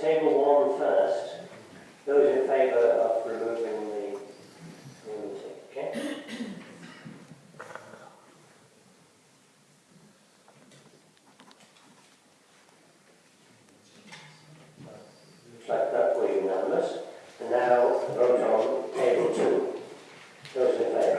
table one first. Those in favour of removing the immunity, okay? Looks that was now vote on table two. Those in favour.